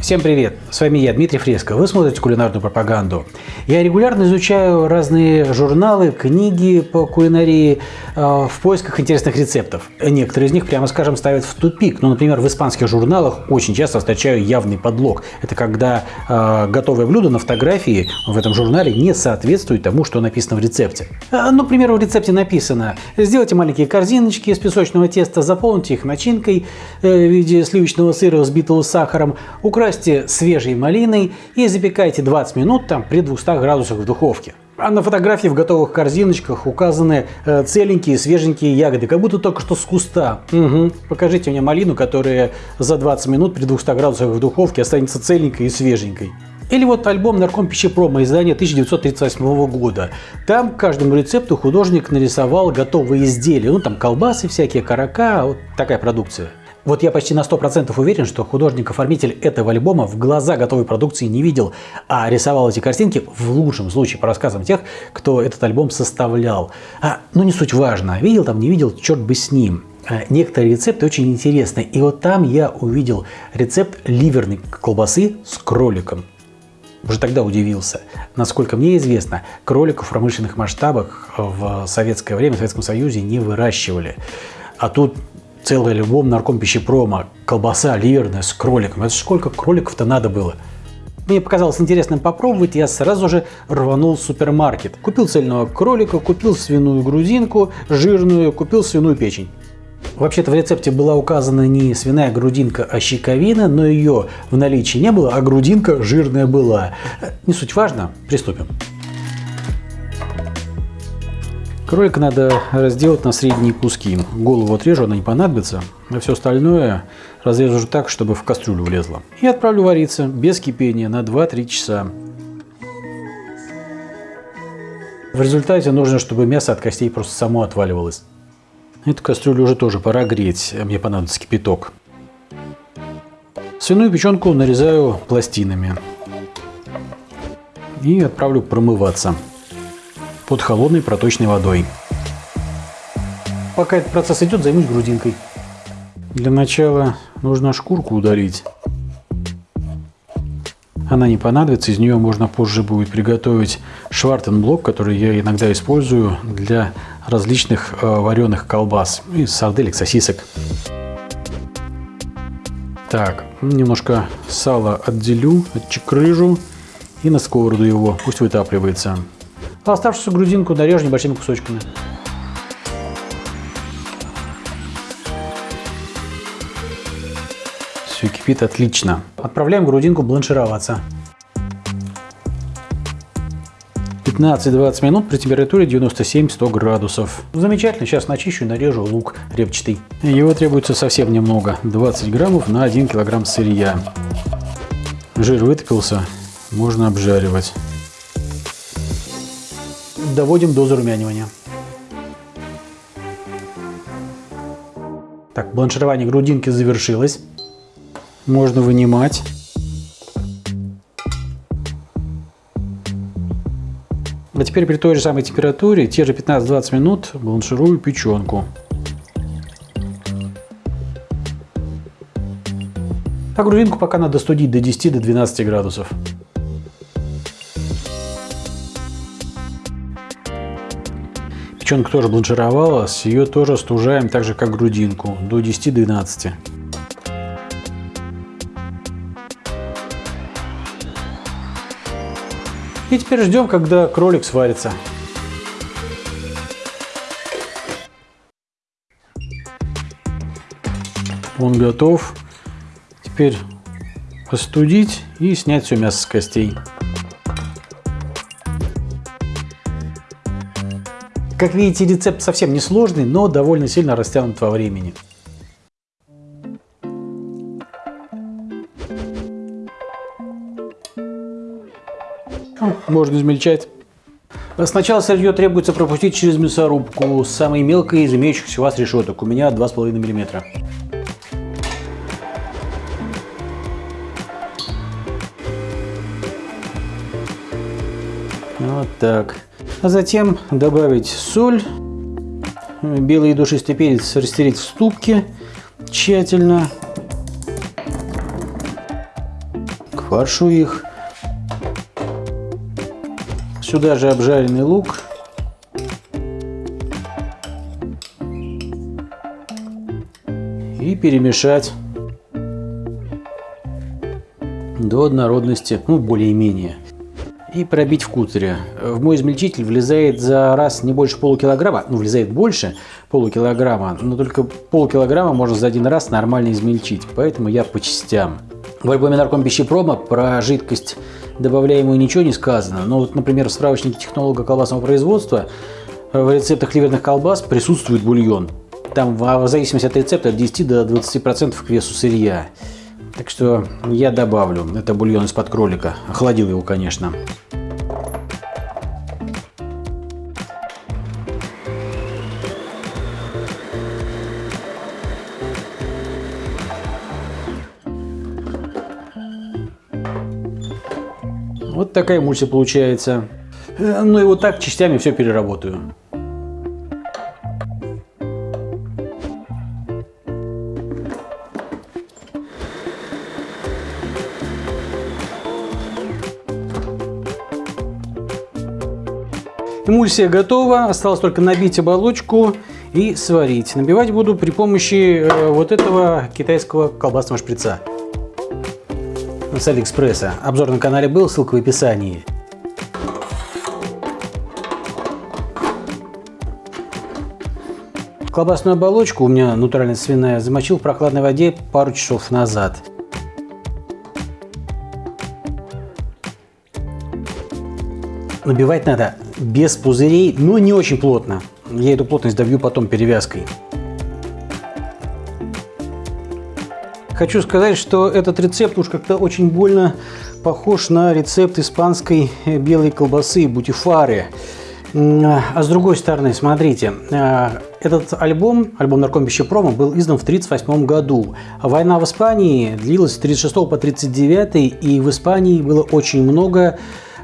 Всем привет! С вами я, Дмитрий Фреско. Вы смотрите кулинарную пропаганду. Я регулярно изучаю разные журналы, книги по кулинарии э, в поисках интересных рецептов. Некоторые из них, прямо скажем, ставят в тупик. Ну, например, в испанских журналах очень часто встречаю явный подлог. Это когда э, готовое блюдо на фотографии в этом журнале не соответствует тому, что написано в рецепте. Э, ну, к примеру, в рецепте написано «Сделайте маленькие корзиночки из песочного теста, заполните их начинкой э, в виде сливочного сыра, взбитого сахаром, украсьте свежей малиной и запекайте 20 минут там при 200 градусах в духовке. А на фотографии в готовых корзиночках указаны э, целенькие, свеженькие ягоды, как будто только что с куста. Угу. Покажите мне малину, которая за 20 минут при 200 градусах в духовке останется целенькой и свеженькой. Или вот альбом «Нарком пищепрома» издания 1938 года. Там к каждому рецепту художник нарисовал готовые изделия. Ну, там колбасы всякие, карака, вот такая продукция. Вот я почти на 100% уверен, что художник-оформитель этого альбома в глаза готовой продукции не видел, а рисовал эти картинки в лучшем случае по рассказам тех, кто этот альбом составлял. А, ну не суть важно, видел там, не видел, черт бы с ним. А, некоторые рецепты очень интересны. И вот там я увидел рецепт ливерной колбасы с кроликом. Уже тогда удивился. Насколько мне известно, кроликов в промышленных масштабах в советское время, в Советском Союзе не выращивали. А тут целый альбом нарком пищепрома, колбаса ливерная с кроликом. Это сколько кроликов-то надо было? Мне показалось интересным попробовать, я сразу же рванул в супермаркет. Купил цельного кролика, купил свиную грудинку, жирную, купил свиную печень. Вообще-то в рецепте была указана не свиная грудинка, а щековина, но ее в наличии не было, а грудинка жирная была. Не суть важно, приступим. Кролика надо разделать на средние куски. Голову отрежу, она не понадобится, а все остальное разрежу так, чтобы в кастрюлю влезло. И отправлю вариться без кипения на 2-3 часа. В результате нужно, чтобы мясо от костей просто само отваливалось. Эту кастрюлю уже тоже пора греть, мне понадобится кипяток. Свиную печенку нарезаю пластинами и отправлю промываться под холодной проточной водой. Пока этот процесс идет, займусь грудинкой. Для начала нужно шкурку удалить. Она не понадобится, из нее можно позже будет приготовить швартенблок, который я иногда использую для различных э, вареных колбас и сарделек, сосисок. Так, немножко сала отделю, отчекрыжу и на сковороду его, пусть вытапливается. А оставшуюся грудинку нарежу небольшими кусочками. Все кипит отлично. Отправляем грудинку бланшироваться. 15-20 минут при температуре 97-100 градусов. Замечательно, сейчас начищу и нарежу лук репчатый. Его требуется совсем немного, 20 граммов на 1 килограмм сырья. Жир вытопился, можно обжаривать доводим до зарумянивания. Так, бланширование грудинки завершилось. Можно вынимать. А теперь при той же самой температуре, те же 15-20 минут, бланширую печенку. А грудинку пока надо студить до 10-12 градусов. Печенка тоже бланшировалась, ее тоже стужаем так же, как грудинку, до 10-12. И теперь ждем, когда кролик сварится. Он готов. Теперь остудить и снять все мясо с костей. Как видите, рецепт совсем не сложный, но довольно сильно растянут во времени. Можно измельчать. Сначала сырье требуется пропустить через мясорубку, самой мелкой из имеющихся у вас решеток. У меня 2,5 мм. Вот так. А затем добавить соль, белый душистый перец растереть в ступке тщательно. фаршу их. Сюда же обжаренный лук. И перемешать до однородности, ну, более-менее. И пробить в кутере. В мой измельчитель влезает за раз не больше полукилограмма, ну, влезает больше полукилограмма, но только полкилограмма можно за один раз нормально измельчить, поэтому я по частям. В альбоме Нарком пищепрома про жидкость добавляемую ничего не сказано, но вот, например, в справочнике технолога колбасного производства в рецептах ливерных колбас присутствует бульон. Там в зависимости от рецепта от 10 до 20% к весу сырья. Так что я добавлю. Это бульон из-под кролика. Охладил его, конечно. Вот такая эмульсия получается. Э, ну и вот так частями все переработаю. Эмульсия готова, осталось только набить оболочку и сварить. Набивать буду при помощи э, вот этого китайского колбасного шприца с Алиэкспресса. Обзор на канале был, ссылка в описании. Колбасную оболочку у меня натуральная свиная замочил в прохладной воде пару часов назад. Набивать надо без пузырей, но не очень плотно. Я эту плотность добью потом перевязкой. Хочу сказать, что этот рецепт уж как-то очень больно похож на рецепт испанской белой колбасы бутифары. А с другой стороны, смотрите, а, этот альбом, альбом Нарком Пищепрома, был издан в 1938 году. Война в Испании длилась с 36 по 39, и в Испании было очень много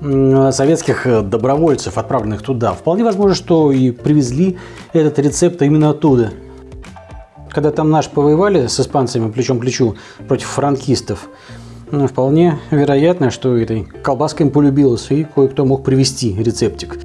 советских э, добровольцев, отправленных туда. Вполне возможно, что и привезли этот рецепт именно оттуда. Когда там наши повоевали с испанцами плечом к плечу против франкистов, ну, вполне вероятно, что этой колбаской им полюбилось, и кое-кто мог привезти рецептик.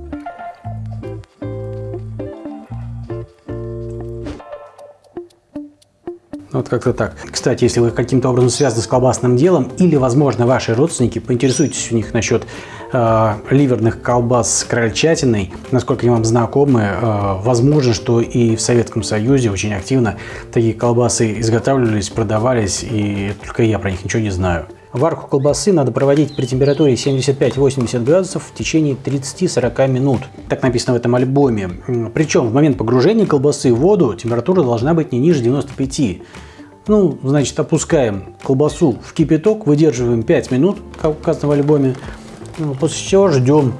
Вот как-то так. Кстати, если вы каким-то образом связаны с колбасным делом или, возможно, ваши родственники, поинтересуйтесь у них насчет э, ливерных колбас с крольчатиной. Насколько они вам знакомы, э, возможно, что и в Советском Союзе очень активно такие колбасы изготавливались, продавались, и только я про них ничего не знаю. Варку колбасы надо проводить при температуре 75-80 градусов в течение 30-40 минут. Так написано в этом альбоме. Причем в момент погружения колбасы в воду температура должна быть не ниже 95. Ну, значит, опускаем колбасу в кипяток, выдерживаем 5 минут, как указано в альбоме. Ну, после чего ждем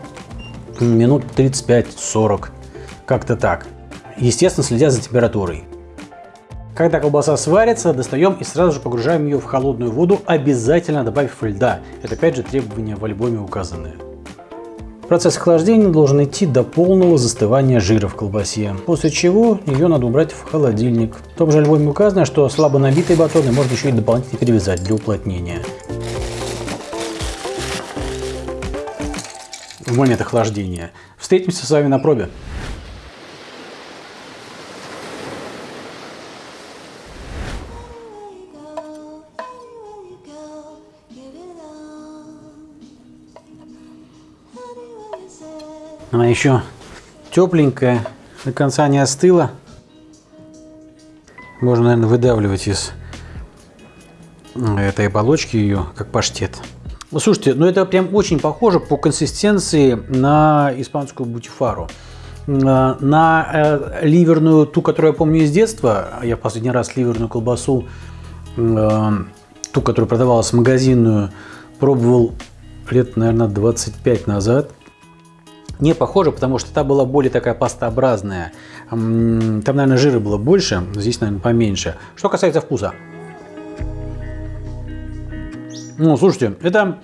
минут 35-40. Как-то так. Естественно, следя за температурой. Когда колбаса сварится, достаем и сразу же погружаем ее в холодную воду, обязательно добавив льда. Это опять же требования в альбоме указанные. Процесс охлаждения должен идти до полного застывания жира в колбасе, после чего ее надо убрать в холодильник. В том же альбоме указано, что слабо набитые батоны можно еще и дополнительно перевязать для уплотнения. В момент охлаждения. Встретимся с вами на пробе. Она еще тепленькая, до конца не остыла. Можно, наверное, выдавливать из этой оболочки ее, как паштет. Слушайте, ну это прям очень похоже по консистенции на испанскую бутифару. На э, ливерную, ту, которую я помню из детства, я в последний раз ливерную колбасу, э, ту, которую продавалась магазинную, пробовал лет, наверное, 25 назад не похоже, потому что та была более такая пастообразная. Там, наверное, жира было больше, здесь, наверное, поменьше. Что касается вкуса. Ну, слушайте, это...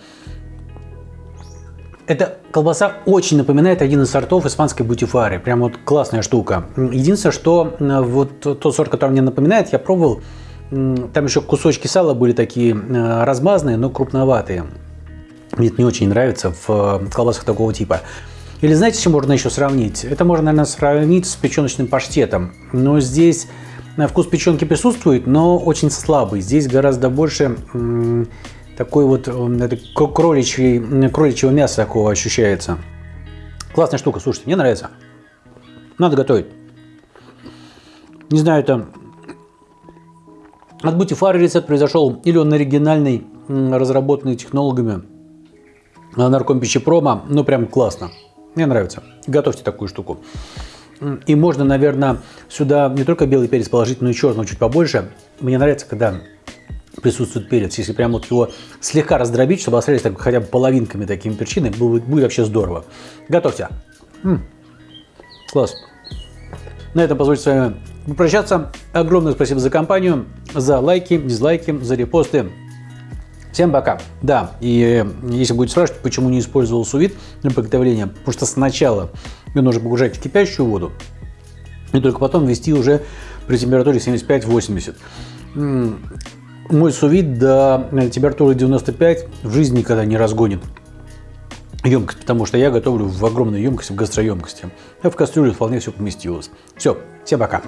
Эта колбаса очень напоминает один из сортов испанской бутифары. Прям вот классная штука. Единственное, что вот тот сорт, который мне напоминает, я пробовал Там еще кусочки сала были такие э, размазанные, но крупноватые. Мне это не очень нравится в колбасах такого типа. Или знаете, чем можно еще сравнить? Это можно, наверное, сравнить с печеночным паштетом. Но здесь вкус печенки присутствует, но очень слабый. Здесь гораздо больше такой вот кроличий, кроличьего мяса такого ощущается. Классная штука, слушайте, мне нравится. Надо готовить. Не знаю, это от Бутифара рецепт произошел, или он оригинальный, разработанный технологами наркомпищепрома, ну прям классно. Мне нравится. Готовьте такую штуку. И можно, наверное, сюда не только белый перец положить, но и черного чуть побольше. Мне нравится, когда присутствует перец. Если прям вот его слегка раздробить, чтобы остались так, хотя бы половинками такими перчины, будет, будет вообще здорово. Готовьте. М -м. Класс. На этом позвольте с вами попрощаться. Огромное спасибо за компанию, за лайки, дизлайки, за репосты. Всем пока. Да, и если будете спрашивать, почему не использовал сувид для приготовления, потому что сначала ее нужно погружать в кипящую воду, и только потом ввести уже при температуре 75-80. Мой сувид до температуры 95 в жизни никогда не разгонит емкость, потому что я готовлю в огромной емкости, в гастроемкости. А в кастрюле вполне все поместилось. Все, всем пока.